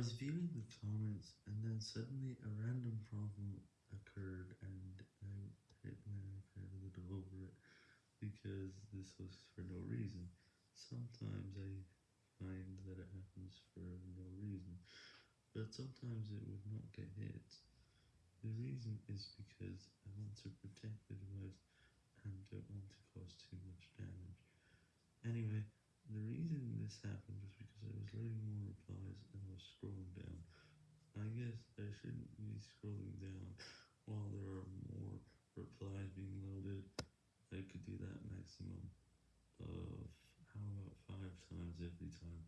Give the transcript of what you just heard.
was viewing the comments, and then suddenly a random problem occurred, and I hit my iPad a little over it, because this was for no reason. Sometimes I find that it happens for no reason, but sometimes it would not get hit. The reason is because I want to protect the device and don't want to cause too much damage. Anyway, the reason this happened Shouldn't be scrolling down while there are more replies being loaded. I could do that maximum of, how about five times every time.